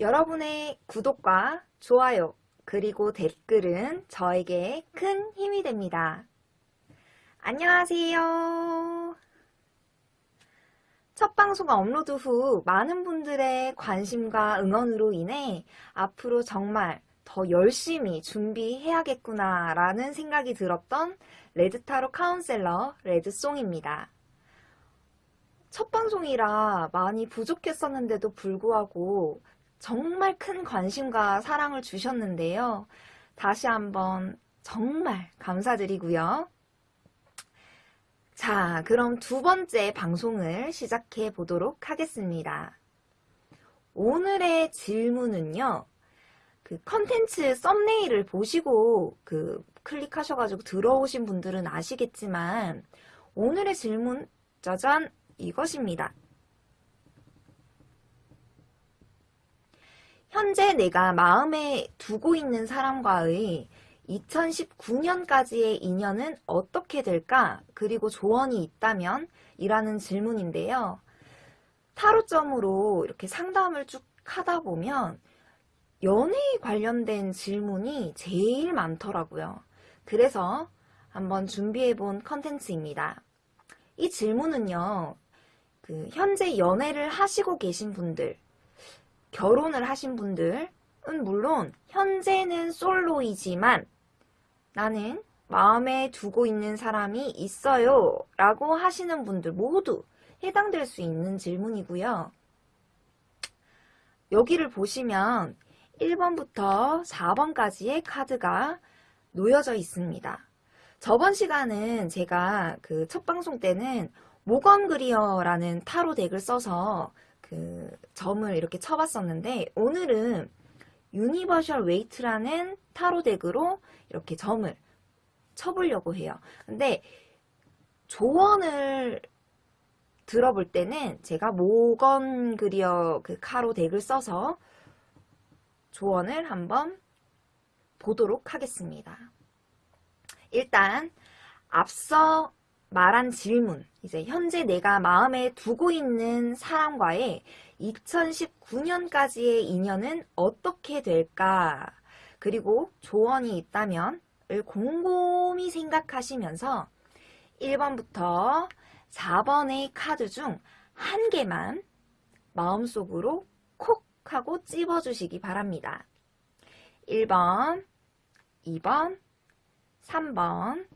여러분의 구독과 좋아요 그리고 댓글은 저에게 큰 힘이 됩니다. 안녕하세요. 첫 방송 업로드 후 많은 분들의 관심과 응원으로 인해 앞으로 정말 더 열심히 준비해야겠구나 라는 생각이 들었던 레드타로 카운셀러 레드송입니다. 첫 방송이라 많이 부족했었는데도 불구하고 정말 큰 관심과 사랑을 주셨는데요. 다시 한번 정말 감사드리고요. 자, 그럼 두 번째 방송을 시작해 보도록 하겠습니다. 오늘의 질문은요. 그 컨텐츠 썸네일을 보시고 그 클릭하셔가지고 들어오신 분들은 아시겠지만 오늘의 질문 짜잔 이것입니다. 현재 내가 마음에 두고 있는 사람과의 2019년까지의 인연은 어떻게 될까? 그리고 조언이 있다면? 이라는 질문인데요. 타로점으로 이렇게 상담을 쭉 하다 보면 연애에 관련된 질문이 제일 많더라고요. 그래서 한번 준비해본 컨텐츠입니다. 이 질문은요. 그 현재 연애를 하시고 계신 분들 결혼을 하신 분들은 물론 현재는 솔로이지만 나는 마음에 두고 있는 사람이 있어요 라고 하시는 분들 모두 해당될 수 있는 질문이고요. 여기를 보시면 1번부터 4번까지의 카드가 놓여져 있습니다. 저번 시간은 제가 그 첫 방송 때는 Morgan Greer라는 타로 deck을 써서 그 점을 이렇게 쳐봤었는데 오늘은 Universal Waite라는 타로 deck으로 이렇게 점을 쳐보려고 해요. 근데 조언을 들어볼 때는 제가 Morgan Greer 그 타로 deck을 써서 조언을 한번 보도록 하겠습니다. 일단 앞서 말한 질문, 이제 현재 내가 마음에 두고 있는 사람과의 2019년까지의 인연은 어떻게 될까? 그리고 조언이 있다면 을 곰곰이 생각하시면서 1번부터 4번의 카드 중 한 개만 마음속으로 콕 하고 찝어주시기 바랍니다. 1번, 2번, 3번,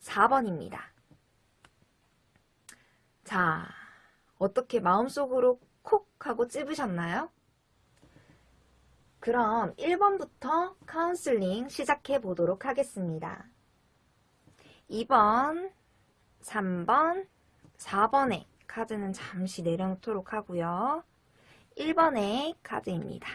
4번입니다. 자, 어떻게 마음속으로 콕 하고 찝으셨나요? 그럼 1번부터 카운슬링 시작해 보도록 하겠습니다. 2번, 3번, 4번의 카드는 잠시 내려놓도록 하고요. 1번의 카드입니다.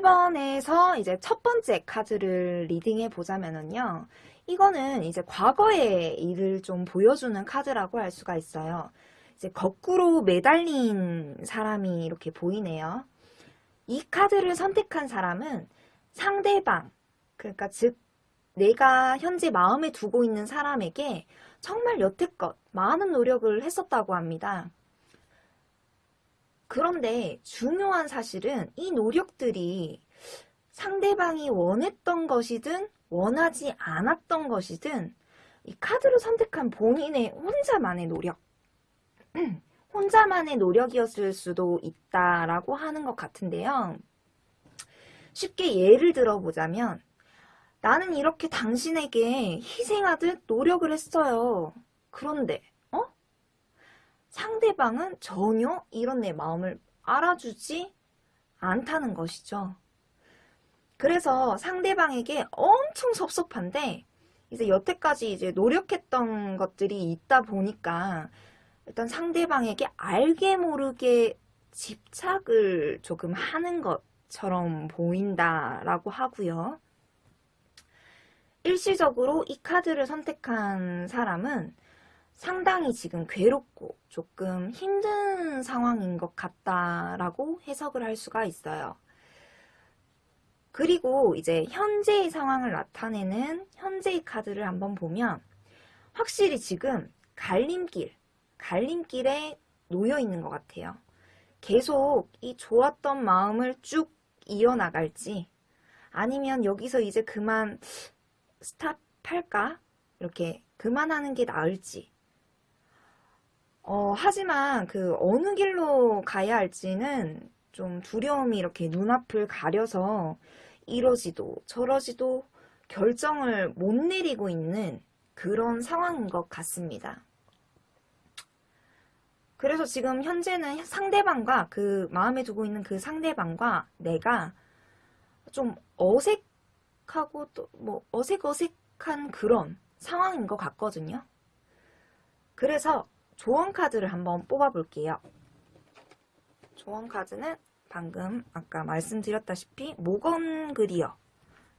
1번에서 이제 첫 번째 카드를 리딩해 보자면은요. 이거는 이제 과거의 일을 좀 보여주는 카드라고 할 수가 있어요. 이제 거꾸로 매달린 사람이 이렇게 보이네요. 이 카드를 선택한 사람은 상대방, 그러니까 즉 내가 현재 마음에 두고 있는 사람에게 정말 여태껏 많은 노력을 했었다고 합니다. 그런데 중요한 사실은 이 노력들이 상대방이 원했던 것이든 원하지 않았던 것이든 이 카드를 선택한 본인의 혼자만의 노력 혼자만의 노력이었을 수도 있다라고 하는 것 같은데요. 쉽게 예를 들어보자면 나는 이렇게 당신에게 희생하듯 노력을 했어요. 그런데 상대방은 전혀 이런 내 마음을 알아주지 않다는 것이죠. 그래서 상대방에게 엄청 섭섭한데 이제 여태까지 이제 노력했던 것들이 있다 보니까 일단 상대방에게 알게 모르게 집착을 조금 하는 것처럼 보인다라고 하고요. 일시적으로 이 카드를 선택한 사람은 상당히 지금 괴롭고 조금 힘든 상황인 것 같다라고 해석을 할 수가 있어요. 그리고 이제 현재의 상황을 나타내는 현재의 카드를 한번 보면 확실히 지금 갈림길, 갈림길에 놓여 있는 것 같아요. 계속 이 좋았던 마음을 쭉 이어나갈지 아니면 여기서 이제 그만 스탑할까? 이렇게 그만하는 게 나을지 어, 하지만 그 어느 길로 가야 할지는 좀 두려움이 이렇게 눈앞을 가려서 이러지도 저러지도 결정을 못 내리고 있는 그런 상황인 것 같습니다. 그래서 지금 현재는 상대방과 그 마음에 두고 있는 그 상대방과 내가 좀 어색하고 또 뭐 어색어색한 그런 상황인 것 같거든요. 그래서 조언 카드를 한번 뽑아 볼게요. 조언 카드는 방금 아까 말씀드렸다시피 Morgan Greer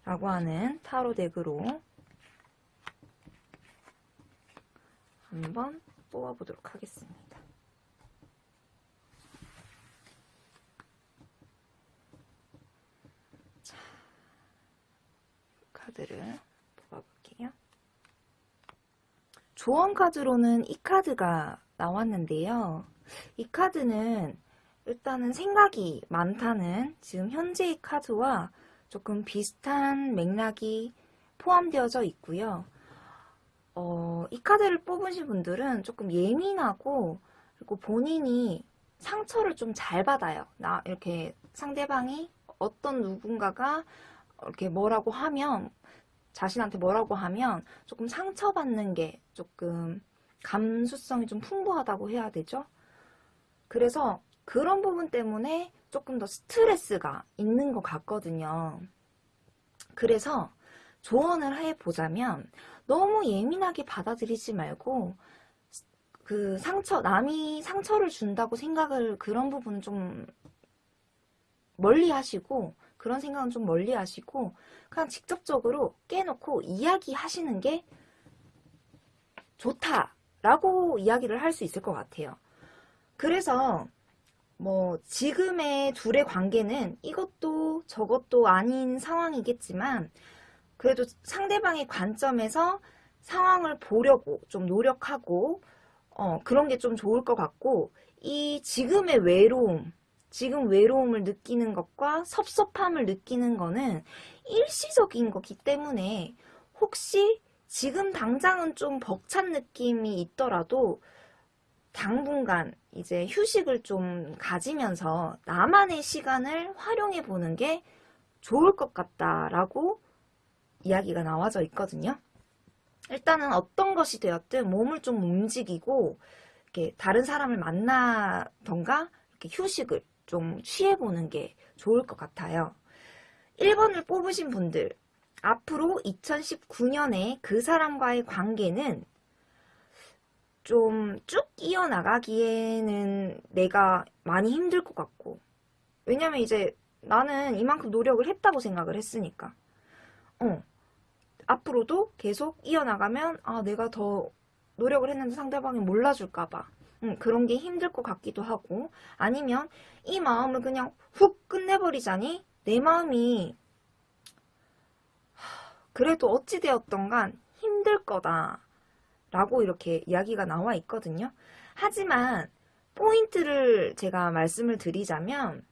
라고 하는 타로 deck으로 한번 뽑아 보도록 하겠습니다. 자, 카드를 뽑아 볼게요. 조언 카드로는 이 카드가 나왔는데요. 이 카드는 일단은 생각이 많다는 지금 현재의 카드와 조금 비슷한 맥락이 포함되어져 있고요. 어, 이 카드를 뽑으신 분들은 조금 예민하고 그리고 본인이 상처를 좀 잘 받아요. 나 이렇게 상대방이 어떤 누군가가 이렇게 뭐라고 하면 자신한테 뭐라고 하면 조금 상처받는 게 조금 감수성이 좀 풍부하다고 해야 되죠. 그래서 그런 부분 때문에 조금 더 스트레스가 있는 것 같거든요. 그래서 조언을 해보자면 너무 예민하게 받아들이지 말고 그 상처, 남이 상처를 준다고 생각을 그런 부분은 좀 멀리 하시고 그런 생각은 좀 멀리 하시고 그냥 직접적으로 깨놓고 이야기하시는 게 좋다라고 이야기를 할 수 있을 것 같아요. 그래서 뭐 지금의 둘의 관계는 이것도 저것도 아닌 상황이겠지만 그래도 상대방의 관점에서 상황을 보려고 좀 노력하고 어, 그런 게 좀 좋을 것 같고 이 지금의 외로움 지금 외로움을 느끼는 것과 섭섭함을 느끼는 거는 일시적인 거기 때문에 혹시 지금 당장은 좀 벅찬 느낌이 있더라도 당분간 이제 휴식을 좀 가지면서 나만의 시간을 활용해 보는 게 좋을 것 같다라고 이야기가 나와져 있거든요. 일단은 어떤 것이 되었든 몸을 좀 움직이고 이렇게 다른 사람을 만나던가 이렇게 휴식을 좀 취해보는 게 좋을 것 같아요. 1번을 뽑으신 분들 앞으로 2019년에 그 사람과의 관계는 좀 쭉 이어나가기에는 내가 많이 힘들 것 같고 왜냐면 이제 나는 이만큼 노력을 했다고 생각을 했으니까 어 앞으로도 계속 이어나가면 아 내가 더 노력을 했는데 상대방이 몰라줄까봐 음, 그런 게 힘들 것 같기도 하고 아니면 이 마음을 그냥 훅 끝내버리자니 내 마음이 그래도 어찌되었던 간 힘들 거다 라고 이렇게 이야기가 나와 있거든요. 하지만 포인트를 제가 말씀을 드리자면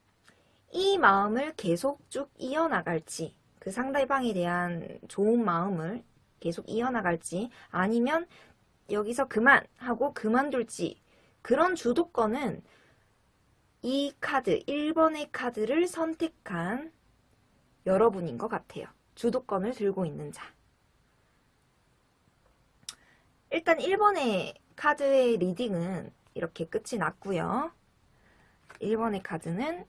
이 마음을 계속 쭉 이어나갈지 그 상대방에 대한 좋은 마음을 계속 이어나갈지 아니면 여기서 그만 하고 그만둘지 그런 주도권은 이 카드 1번의 카드를 선택한 여러분인 것 같아요. 주도권을 들고 있는 자. 일단 1번의 카드의 reading은 이렇게 끝이 났고요. 1번의 카드는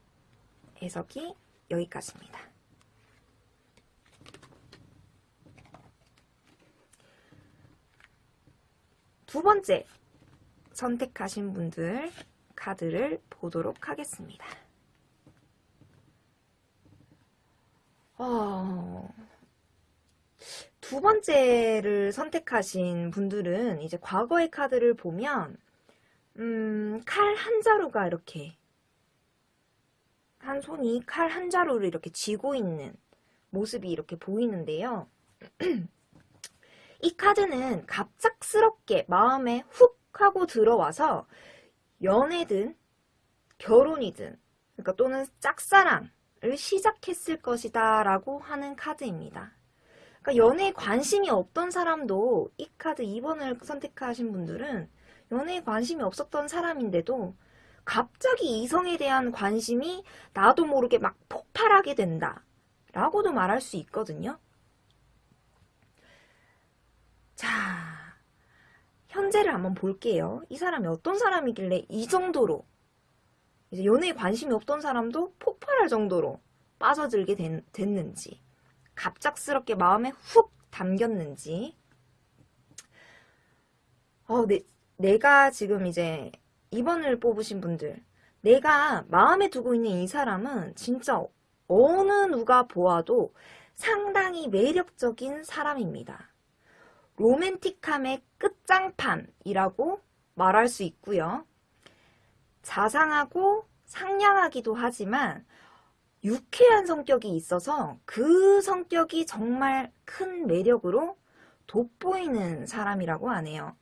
해석이 여기까지입니다. 두 번째 선택하신 분들 카드를 보도록 하겠습니다. 어, 두 번째를 선택하신 분들은 이제 과거의 카드를 보면 음, 칼 한 자루가 이렇게 한 손이 칼 한 자루를 이렇게 쥐고 있는 모습이 이렇게 보이는데요. 이 카드는 갑작스럽게 마음에 훅 하고 들어와서 연애든 결혼이든 그러니까 또는 짝사랑을 시작했을 것이다 라고 하는 카드입니다. 그러니까 연애에 관심이 없던 사람도 이 카드 2번을 선택하신 분들은 연애에 관심이 없었던 사람인데도 갑자기 이성에 대한 관심이 나도 모르게 막 폭발하게 된다 라고도 말할 수 있거든요. 자, 현재를 한번 볼게요. 이 사람이 어떤 사람이길래 이 정도로 이제 연애에 관심이 없던 사람도 폭발할 정도로 빠져들게 된, 됐는지 갑작스럽게 마음에 훅 담겼는지 어, 내, 내가 지금 이제 2번을 뽑으신 분들 내가 마음에 두고 있는 이 사람은 진짜 어느 누가 보아도 상당히 매력적인 사람입니다. 로맨틱함의 끝장판이라고 말할 수 있고요. 자상하고 상냥하기도 하지만 유쾌한 성격이 있어서 그 성격이 정말 큰 매력으로 돋보이는 사람이라고 하네요.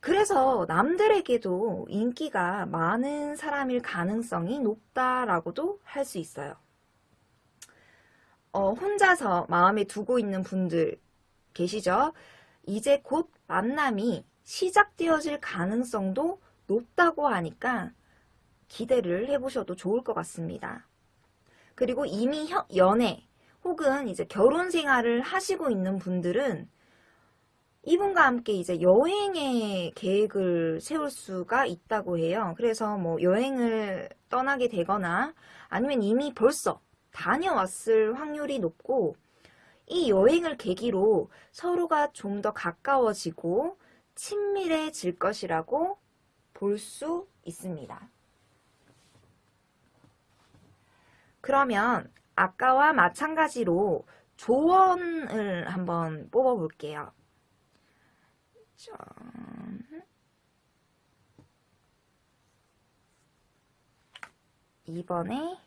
그래서 남들에게도 인기가 많은 사람일 가능성이 높다라고도 할 수 있어요. 어, 혼자서 마음에 두고 있는 분들 계시죠? 이제 곧 만남이 시작되어질 가능성도 높다고 하니까 기대를 해보셔도 좋을 것 같습니다. 그리고 이미 연애 혹은 이제 결혼 생활을 하시고 있는 분들은 이분과 함께 이제 여행의 계획을 세울 수가 있다고 해요. 그래서 뭐 여행을 떠나게 되거나 아니면 이미 벌써 다녀왔을 확률이 높고 이 여행을 계기로 서로가 좀 더 가까워지고 친밀해질 것이라고 볼 수 있습니다. 그러면 아까와 마찬가지로 조언을 한번 뽑아볼게요. 이번에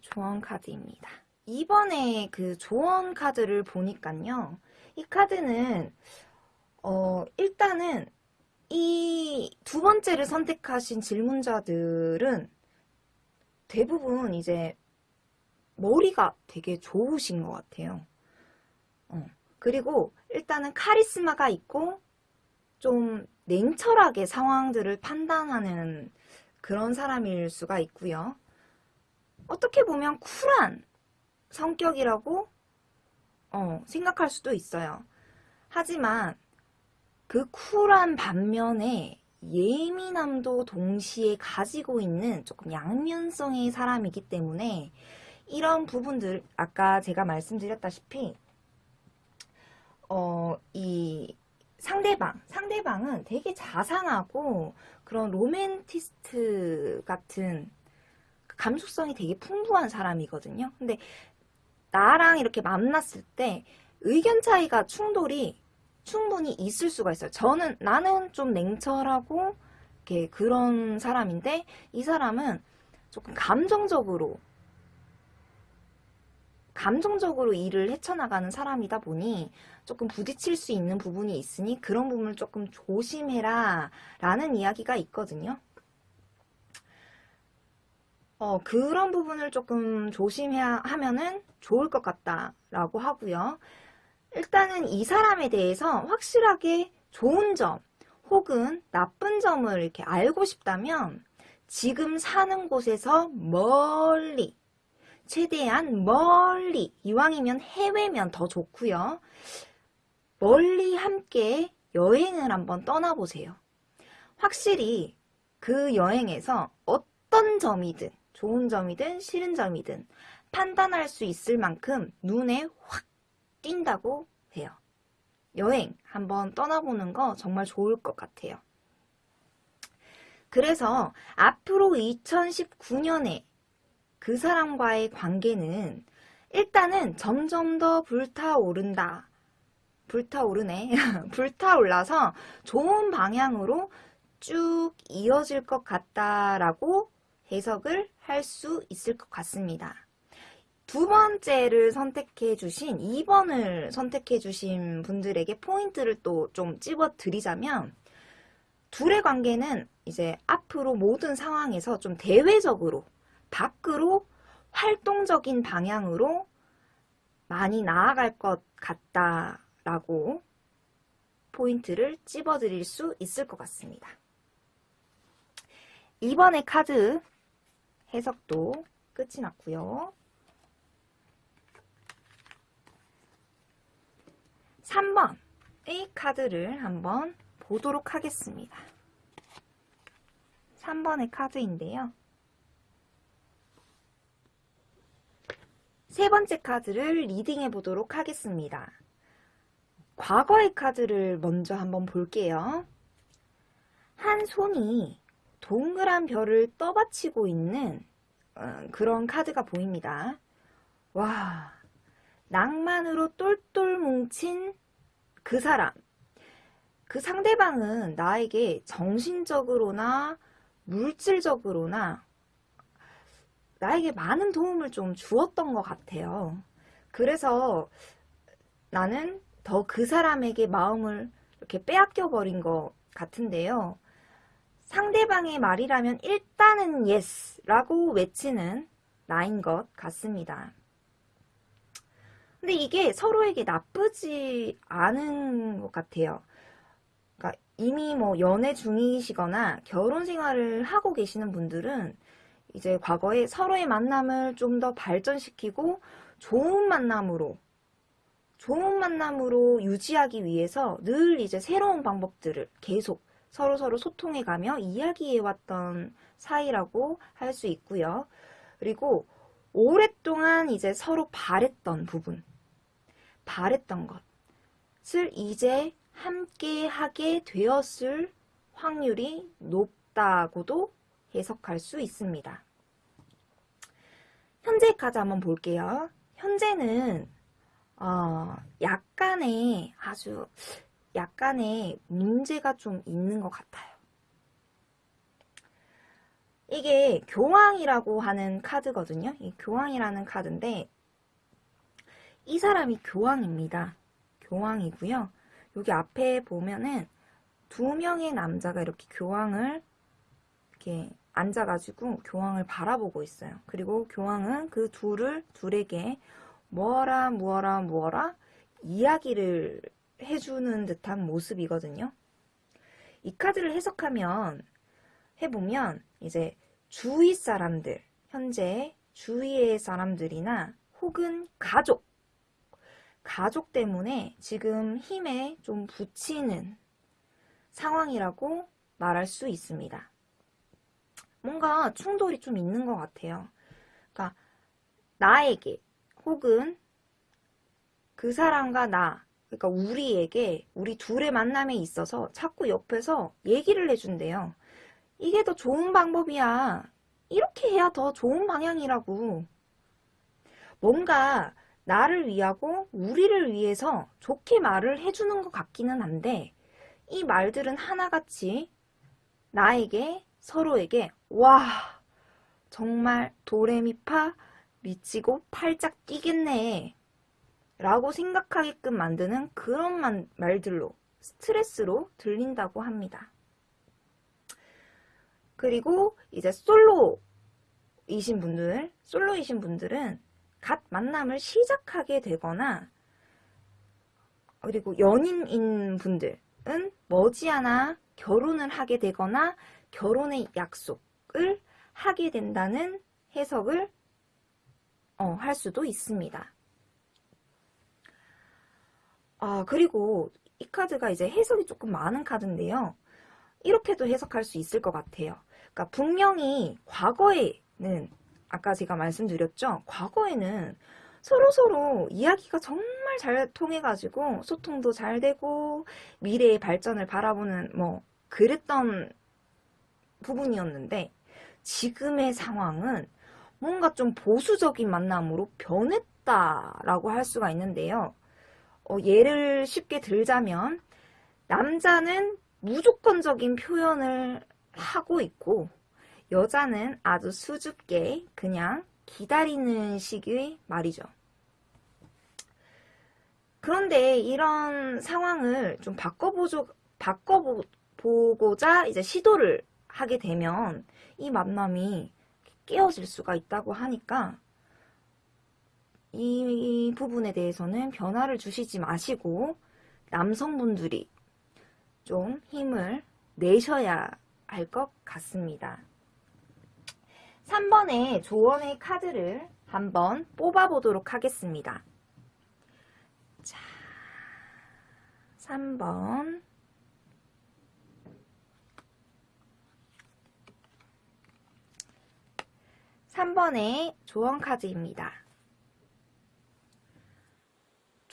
조언 카드입니다. 이번에 그 조언 카드를 보니까요. 이 카드는 어 일단은 이 두 번째를 선택하신 질문자들은 대부분 이제 머리가 되게 좋으신 것 같아요. 어, 그리고 일단은 카리스마가 있고 좀 냉철하게 상황들을 판단하는 그런 사람일 수가 있고요. 어떻게 보면 쿨한 성격이라고 어, 생각할 수도 있어요. 하지만 그 쿨한 반면에 예민함도 동시에 가지고 있는 조금 양면성의 사람이기 때문에 이런 부분들 아까 제가 말씀드렸다시피 어, 이 상대방, 상대방은 되게 자상하고 그런 로맨티스트 같은 감수성이 되게 풍부한 사람이거든요. 근데 나랑 이렇게 만났을 때 의견 차이가 충돌이 충분히 있을 수가 있어요. 저는 나는 좀 냉철하고 이렇게 그런 사람인데 이 사람은 조금 감정적으로 감정적으로 일을 헤쳐나가는 사람이다 보니 조금 부딪힐 수 있는 부분이 있으니 그런 부분을 조금 조심해라 라는 이야기가 있거든요. 어, 그런 부분을 조금 조심해야 하면은 좋을 것 같다라고 하고요. 일단은 이 사람에 대해서 확실하게 좋은 점 혹은 나쁜 점을 이렇게 알고 싶다면 지금 사는 곳에서 멀리 최대한 멀리 이왕이면 해외면 더 좋고요. 멀리 함께 여행을 한번 떠나보세요. 확실히 그 여행에서 어떤 점이든 좋은 점이든 싫은 점이든 판단할 수 있을 만큼 눈에 확 띈다고 해요. 여행 한번 떠나보는 거 정말 좋을 것 같아요. 그래서 앞으로 2019년에 그 사람과의 관계는 일단은 점점 더 불타오른다. 불타오르네. 불타올라서 좋은 방향으로 쭉 이어질 것 같다라고 해석을 할 수 있을 것 같습니다. 두 번째를 선택해 주신 2번을 선택해 주신 분들에게 포인트를 또 좀 찝어 드리자면 둘의 관계는 이제 앞으로 모든 상황에서 좀 대외적으로 밖으로 활동적인 방향으로 많이 나아갈 것 같다라고 포인트를 찝어 드릴 수 있을 것 같습니다. 이번의 카드 해석도 끝이 났고요. 3번의 카드를 한번 보도록 하겠습니다. 3번의 카드인데요. 세 번째 카드를 리딩해 보도록 하겠습니다. 과거의 카드를 먼저 한번 볼게요. 한 손이 동그란 별을 떠받치고 있는 어, 그런 카드가 보입니다. 와, 낭만으로 똘똘 뭉친 그 사람. 그 상대방은 나에게 정신적으로나 물질적으로나 나에게 많은 도움을 좀 주었던 것 같아요. 그래서 나는 더 그 사람에게 마음을 이렇게 빼앗겨 버린 것 같은데요. 상대방의 말이라면 일단은 yes 라고 외치는 나인 것 같습니다. 근데 이게 서로에게 나쁘지 않은 것 같아요. 그러니까 이미 뭐 연애 중이시거나 결혼 생활을 하고 계시는 분들은 이제 과거에 서로의 만남을 좀 더 발전시키고 좋은 만남으로 좋은 만남으로 유지하기 위해서 늘 이제 새로운 방법들을 계속 서로서로 소통해가며 이야기해왔던 사이라고 할 수 있고요. 그리고 오랫동안 이제 서로 바랬던 부분, 바랬던 것을 이제 함께 하게 되었을 확률이 높다고도 해석할 수 있습니다. 현재 카드 한번 볼게요. 현재는 어, 약간의 아주 약간의 문제가 좀 있는 것 같아요. 이게 교황이라고 하는 카드거든요. 이 교황이라는 카드인데 이 사람이 교황입니다. 교황이고요. 여기 앞에 보면은 두 명의 남자가 이렇게 교황을 이렇게 앉아가지고 교황을 바라보고 있어요. 그리고 교황은 그 둘을 둘에게 뭐라 뭐라 뭐라 이야기를 해주는 듯한 모습이거든요. 이 카드를 해석하면 해보면 이제 주위 사람들 현재 주위의 사람들이나 혹은 가족 가족 때문에 지금 힘에 좀 붙이는 상황이라고 말할 수 있습니다. 뭔가 충돌이 좀 있는 것 같아요. 그러니까 나에게 혹은 그 사람과 나 그러니까 우리에게 우리 둘의 만남에 있어서 자꾸 옆에서 얘기를 해준대요. 이게 더 좋은 방법이야. 이렇게 해야 더 좋은 방향이라고. 뭔가 나를 위하고 우리를 위해서 좋게 말을 해주는 것 같기는 한데 이 말들은 하나같이 나에게 서로에게 와 정말 도레미파 미치고 팔짝 뛰겠네 라고 생각하게끔 만드는 그런 만, 말들로 스트레스로 들린다고 합니다. 그리고 이제 솔로이신 분들, 솔로이신 분들은 갓 만남을 시작하게 되거나 그리고 연인인 분들은 머지않아 결혼을 하게 되거나 결혼의 약속을 하게 된다는 해석을 어, 할 수도 있습니다. 아, 그리고 이 카드가 이제 해석이 조금 많은 카드인데요. 이렇게도 해석할 수 있을 것 같아요. 그러니까 분명히 과거에는 아까 제가 말씀드렸죠. 과거에는 서로서로 이야기가 정말 잘 통해가지고 소통도 잘 되고 미래의 발전을 바라보는 뭐 그랬던 부분이었는데 지금의 상황은 뭔가 좀 보수적인 만남으로 변했다라고 할 수가 있는데요. 어, 예를 쉽게 들자면 남자는 무조건적인 표현을 하고 있고 여자는 아주 수줍게 그냥 기다리는 시기의 말이죠. 그런데 이런 상황을 좀 바꿔보죠, 바꿔보고자 이제 시도를 하게 되면 이 만남이 깨어질 수가 있다고 하니까 이 부분에 대해서는 변화를 주시지 마시고 남성분들이 좀 힘을 내셔야 할 것 같습니다. 3번의 조언의 카드를 한번 뽑아보도록 하겠습니다. 자, 3번. (3번의) 조언 카드입니다.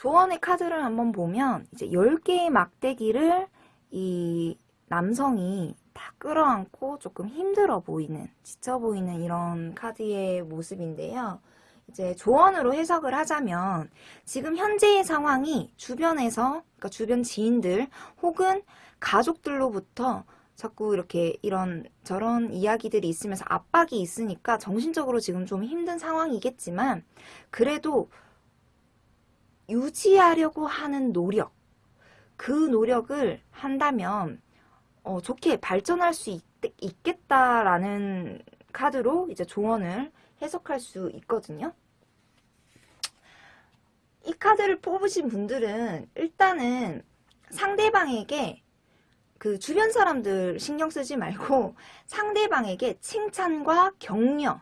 조언의 카드를 한번 보면 이제 10개의 막대기를 이 남성이 다 끌어안고 조금 힘들어 보이는 지쳐 보이는 이런 카드의 모습인데요. 이제 조언으로 해석을 하자면 지금 현재의 상황이 주변에서 그러니까 주변 지인들 혹은 가족들로부터 자꾸 이렇게 이런 저런 이야기들이 있으면서 압박이 있으니까 정신적으로 지금 좀 힘든 상황이겠지만 그래도 유지하려고 하는 노력 그 노력을 한다면 어, 좋게 발전할 수 있, 있겠다라는 카드로 이제 조언을 해석할 수 있거든요. 이 카드를 뽑으신 분들은 일단은 상대방에게 그 주변 사람들 신경 쓰지 말고 상대방에게 칭찬과 격려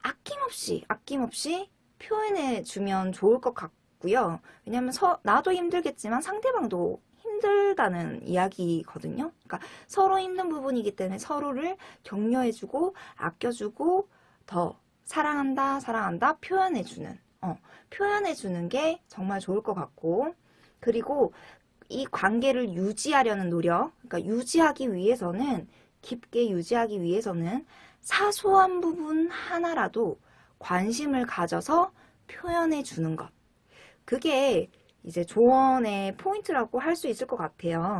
아낌없이 아낌없이 표현해 주면 좋을 것 같고 요. 왜냐하면 서, 나도 힘들겠지만 상대방도 힘들다는 이야기거든요. 그러니까 서로 힘든 부분이기 때문에 서로를 격려해주고 아껴주고 더 사랑한다 사랑한다 표현해주는 어, 표현해주는 게 정말 좋을 것 같고 그리고 이 관계를 유지하려는 노력 그러니까 유지하기 위해서는 깊게 유지하기 위해서는 사소한 부분 하나라도 관심을 가져서 표현해 주는 것 그게 이제 조언의 포인트라고 할 수 있을 것 같아요.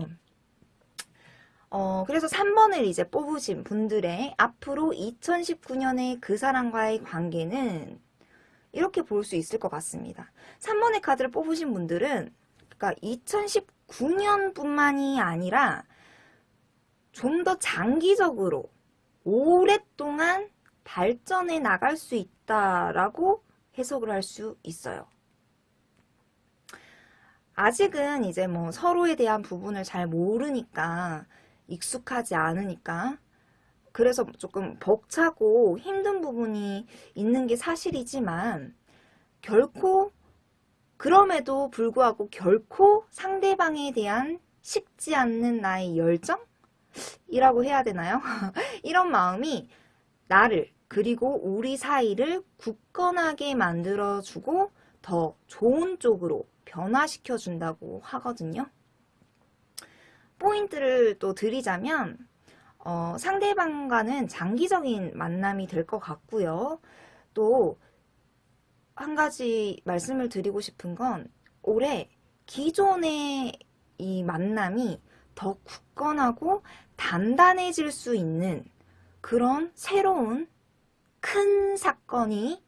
어, 그래서 3번을 이제 뽑으신 분들의 앞으로 2019년의 그 사람과의 관계는 이렇게 볼 수 있을 것 같습니다. 3번의 카드를 뽑으신 분들은 그러니까 2019년뿐만이 아니라 좀 더 장기적으로 오랫동안 발전해 나갈 수 있다라고 해석을 할 수 있어요. 아직은 이제 뭐 서로에 대한 부분을 잘 모르니까 익숙하지 않으니까 그래서 조금 벅차고 힘든 부분이 있는 게 사실이지만 결코 그럼에도 불구하고 결코 상대방에 대한 식지 않는 나의 열정 이라고 해야 되나요? 이런 마음이 나를 그리고 우리 사이를 굳건하게 만들어주고 더 좋은 쪽으로 변화시켜 준다고 하거든요. 포인트를 또 드리자면 어, 상대방과는 장기적인 만남이 될 것 같고요. 또 한 가지 말씀을 드리고 싶은 건 올해 기존의 이 만남이 더 굳건하고 단단해질 수 있는 그런 새로운 큰 사건이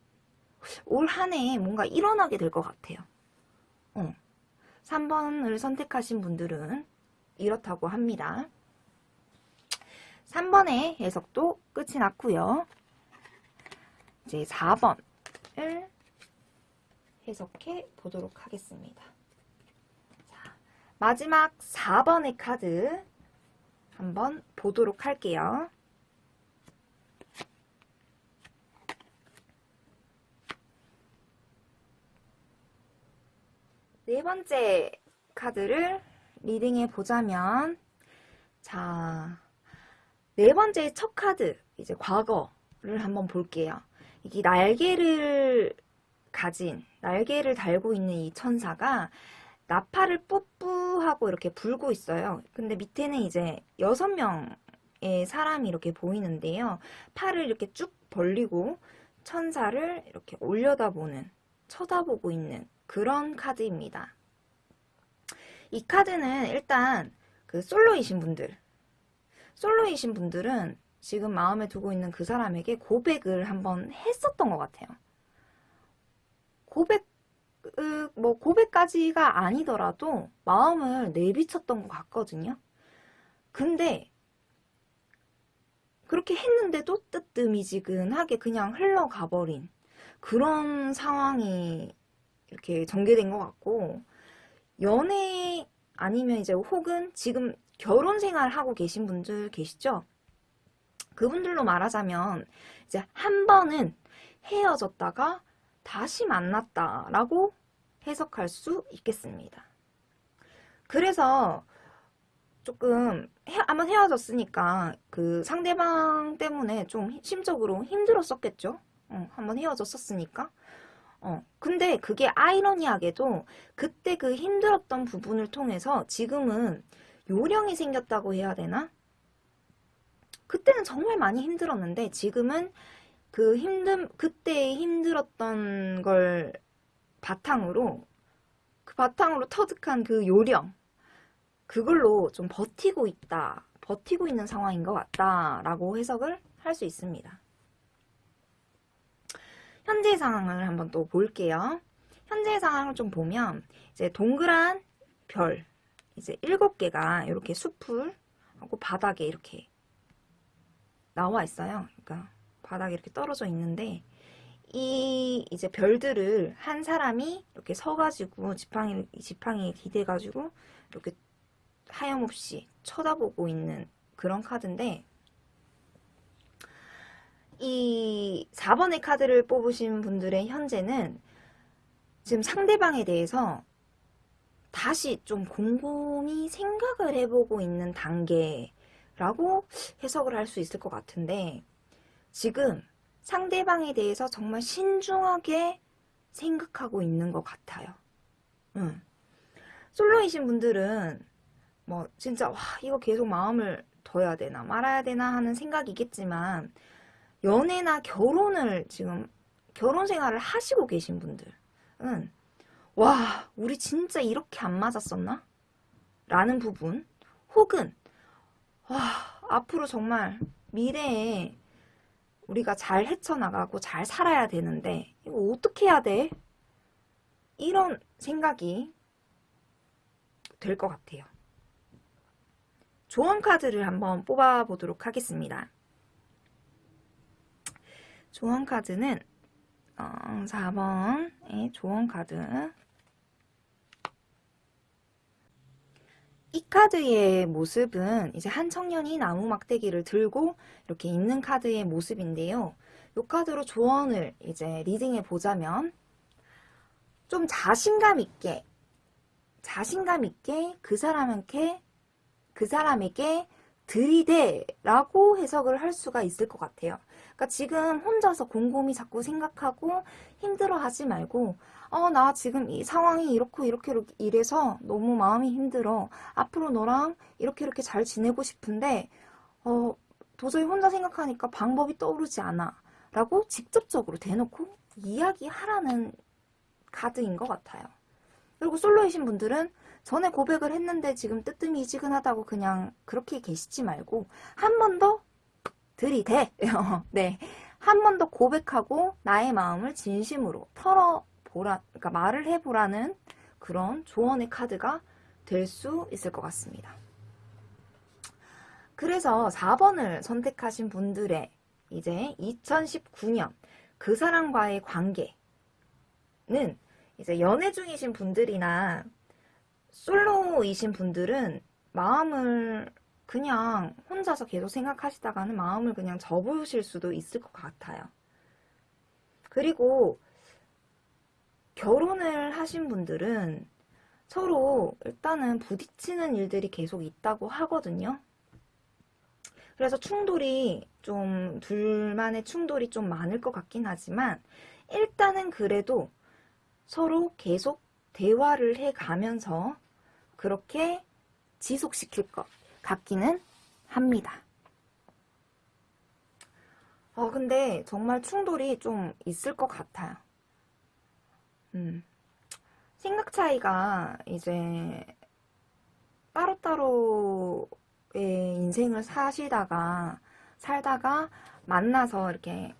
올 한 해에 뭔가 일어나게 될 것 같아요. 어. 3번을 선택하신 분들은 이렇다고 합니다. 3번의 해석도 끝이 났고요. 이제 4번을 해석해 보도록 하겠습니다. 자, 마지막 4번의 카드 한번 보도록 할게요. 네 번째 카드를 리딩해 보자면 자, 네 번째 첫 카드 이제 과거를 한번 볼게요. 이게 날개를 가진 날개를 달고 있는 이 천사가 나팔을 뿌뿌하고 이렇게 불고 있어요. 근데 밑에는 이제 여섯 명의 사람이 이렇게 보이는데요. 팔을 이렇게 쭉 벌리고 천사를 이렇게 올려다보는 쳐다보고 있는 그런 카드입니다. 이 카드는 일단 그 솔로이신 분들 솔로이신 분들은 지금 마음에 두고 있는 그 사람에게 고백을 한번 했었던 것 같아요. 고백, 으, 뭐 고백까지가 아니더라도 마음을 내비쳤던 것 같거든요. 근데 그렇게 했는데도 뜨뜨미지근하게 그냥 흘러가 버린 그런 상황이 이렇게 전개된 것 같고 연애 아니면 이제 혹은 지금 결혼 생활 하고 계신 분들 계시죠? 그분들로 말하자면 이제 한 번은 헤어졌다가 다시 만났다라고 해석할 수 있겠습니다. 그래서 조금 헤, 한번 헤어졌으니까 그 상대방 때문에 좀 심적으로 힘들었었겠죠? 어, 한번 헤어졌었으니까. 어, 근데 그게 아이러니하게도 그때 그 힘들었던 부분을 통해서 지금은 요령이 생겼다고 해야 되나? 그때는 정말 많이 힘들었는데 지금은 그 힘든, 그때 힘들었던 걸 바탕으로 그 바탕으로 터득한 그 요령 그걸로 좀 버티고 있다, 버티고 있는 상황인 것 같다라고 해석을 할 수 있습니다. 현재 상황을 한번 또 볼게요. 현재 상황을 좀 보면 이제 동그란 별 이제 일곱 개가 이렇게 숲을 하고 바닥에 이렇게 나와 있어요. 그러니까 바닥에 이렇게 떨어져 있는데 이 이제 별들을 한 사람이 이렇게 서가지고 지팡이 지팡이에 기대가지고 이렇게 하염없이 쳐다보고 있는 그런 카드인데 이 4번의 카드를 뽑으신 분들의 현재는 지금 상대방에 대해서 다시 좀 곰곰이 생각을 해보고 있는 단계라고 해석을 할 수 있을 것 같은데 지금 상대방에 대해서 정말 신중하게 생각하고 있는 것 같아요. 응. 솔로이신 분들은 뭐 진짜 와 이거 계속 마음을 둬야 되나 말아야 되나 하는 생각이겠지만 연애나 결혼을 지금 결혼 생활을 하시고 계신 분들은 와 우리 진짜 이렇게 안 맞았었나? 라는 부분 혹은 와 앞으로 정말 미래에 우리가 잘 헤쳐나가고 잘 살아야 되는데 이거 어떻게 해야 돼? 이런 생각이 될 것 같아요. 조언 카드를 한번 뽑아보도록 하겠습니다. 조언 카드는 어, 4번의 조언 카드 이 카드의 모습은 이제 한 청년이 나무 막대기를 들고 이렇게 있는 카드의 모습인데요. 이 카드로 조언을 이제 reading해 보자면 좀 자신감 있게 자신감 있게 그 사람한테 그 사람에게 들이대 라고 해석을 할 수가 있을 것 같아요. 그러니까 지금 혼자서 곰곰이 자꾸 생각하고 힘들어하지 말고 어 나 지금 이 상황이 이렇고 이렇게 이래서 너무 마음이 힘들어. 앞으로 너랑 이렇게 이렇게 잘 지내고 싶은데 어 도저히 혼자 생각하니까 방법이 떠오르지 않아. 라고 직접적으로 대놓고 이야기하라는 카드인 것 같아요. 그리고 솔로이신 분들은 전에 고백을 했는데 지금 뜨뜻미지근하다고 그냥 그렇게 계시지 말고 한 번 더 들이대 네, 한 번 더 고백하고 나의 마음을 진심으로 털어보라 그러니까 말을 해보라는 그런 조언의 카드가 될 수 있을 것 같습니다. 그래서 4번을 선택하신 분들의 이제 2019년 그 사람과의 관계는 이제 연애 중이신 분들이나 솔로이신 분들은 마음을 그냥 혼자서 계속 생각하시다가는 마음을 그냥 접으실 수도 있을 것 같아요. 그리고 결혼을 하신 분들은 서로 일단은 부딪히는 일들이 계속 있다고 하거든요. 그래서 충돌이 좀 둘만의 충돌이 좀 많을 것 같긴 하지만 일단은 그래도 서로 계속 대화를 해 가면서 그렇게 지속시킬 것 같기는 합니다. 어, 근데 정말 충돌이 좀 있을 것 같아요. 음. 생각 차이가 이제 따로따로의 인생을 사시다가 살다가 만나서 이렇게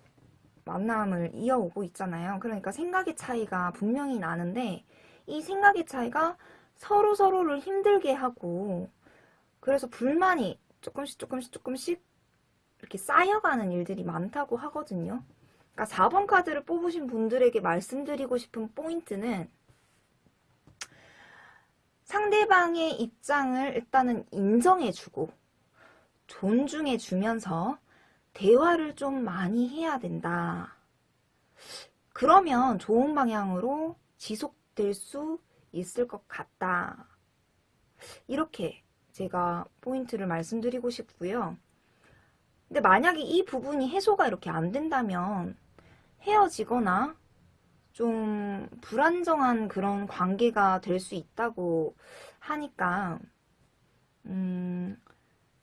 만남을 이어오고 있잖아요. 그러니까 생각의 차이가 분명히 나는데 이 생각의 차이가 서로 서로를 힘들게 하고 그래서 불만이 조금씩 조금씩 조금씩 이렇게 쌓여가는 일들이 많다고 하거든요. 그러니까 4번 카드를 뽑으신 분들에게 말씀드리고 싶은 포인트는 상대방의 입장을 일단은 인정해주고 존중해주면서 대화를 좀 많이 해야 된다. 그러면 좋은 방향으로 지속될 수 있을 것 같다. 이렇게 제가 포인트를 말씀드리고 싶고요. 근데 만약에 이 부분이 해소가 이렇게 안 된다면 헤어지거나 좀 불안정한 그런 관계가 될 수 있다고 하니까 음,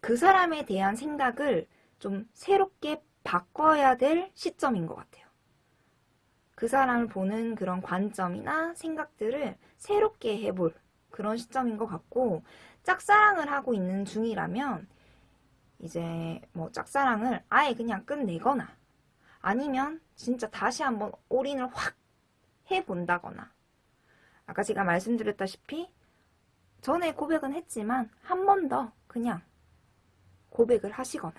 그 사람에 대한 생각을 좀 새롭게 바꿔야 될 시점인 것 같아요. 그 사람을 보는 그런 관점이나 생각들을 새롭게 해볼 그런 시점인 것 같고 짝사랑을 하고 있는 중이라면 이제 뭐 짝사랑을 아예 그냥 끝내거나 아니면 진짜 다시 한번 올인을 확 해본다거나 아까 제가 말씀드렸다시피 전에 고백은 했지만 한 번 더 그냥 고백을 하시거나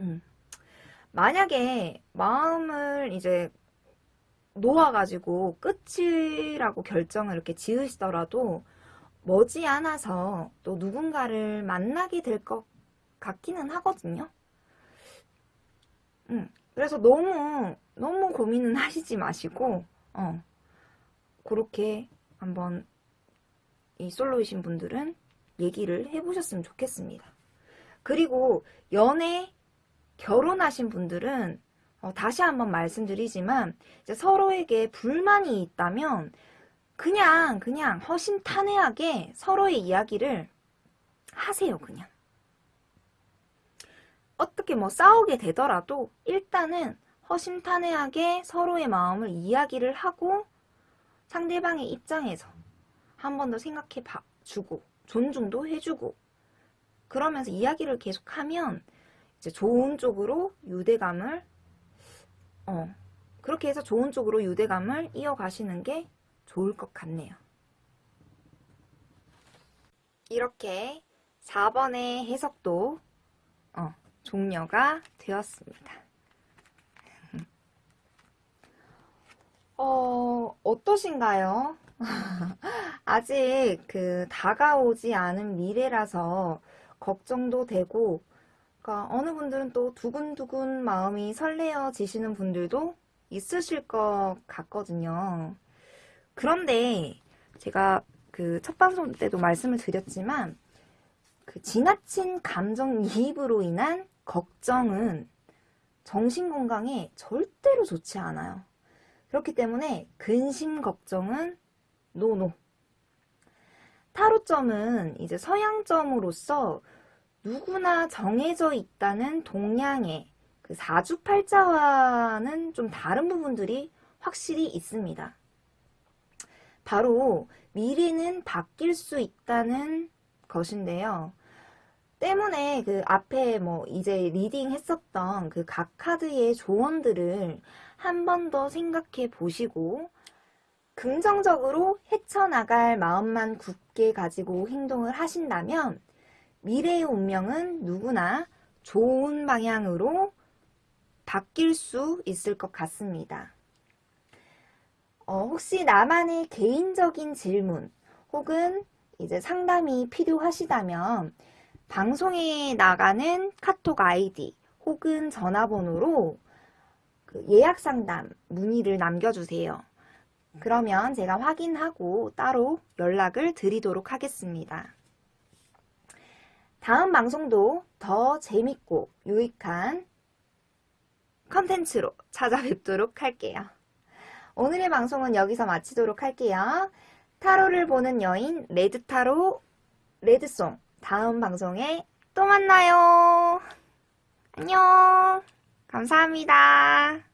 음. 만약에 마음을 이제 놓아가지고 끝이라고 결정을 이렇게 지으시더라도 머지않아서 또 누군가를 만나게 될 것 같기는 하거든요. 음, 그래서 너무 너무 고민은 하시지 마시고 어, 그렇게 한번 이 솔로이신 분들은 얘기를 해보셨으면 좋겠습니다. 그리고 연애 결혼하신 분들은 어, 다시 한번 말씀드리지만 서로에게 불만이 있다면 그냥 그냥 허심탄회하게 서로의 이야기를 하세요 그냥. 어떻게 뭐 싸우게 되더라도 일단은 허심탄회하게 서로의 마음을 이야기를 하고 상대방의 입장에서 한 번 더 생각해 봐 주고 존중도 해주고 그러면서 이야기를 계속하면 이제 좋은 쪽으로 유대감을 어 그렇게 해서 좋은 쪽으로 유대감을 이어가시는 게 좋을 것 같네요. 이렇게 4번의 해석도 어, 종료가 되었습니다. 어, 어떠신가요? 아직 그 다가오지 않은 미래라서 걱정도 되고 그러니까 어느 분들은 또 두근두근 마음이 설레어지시는 분들도 있으실 것 같거든요. 그런데 제가 그 첫 방송 때도 말씀을 드렸지만 그 지나친 감정이입으로 인한 걱정은 정신건강에 절대로 좋지 않아요. 그렇기 때문에 근심 걱정은 노노. 타로점은 이제 서양점으로서 누구나 정해져 있다는 동양의 그 사주팔자와는 좀 다른 부분들이 확실히 있습니다. 바로 미래는 바뀔 수 있다는 것인데요. 때문에 그 앞에 뭐 이제 reading 했었던 그 각 카드의 조언들을 한 번 더 생각해 보시고 긍정적으로 헤쳐나갈 마음만 굳게 가지고 행동을 하신다면 미래의 운명은 누구나 좋은 방향으로 바뀔 수 있을 것 같습니다. 어, 혹시 나만의 개인적인 질문 혹은 이제 상담이 필요하시다면 방송에 나가는 카톡 아이디 혹은 전화번호로 그 예약 상담 문의를 남겨주세요. 그러면 제가 확인하고 따로 연락을 드리도록 하겠습니다. 다음 방송도 더 재밌고 유익한 컨텐츠로 찾아뵙도록 할게요. 오늘의 방송은 여기서 마치도록 할게요. 타로를 보는 여인 레드타로 레드송 다음 방송에 또 만나요. 안녕. 감사합니다.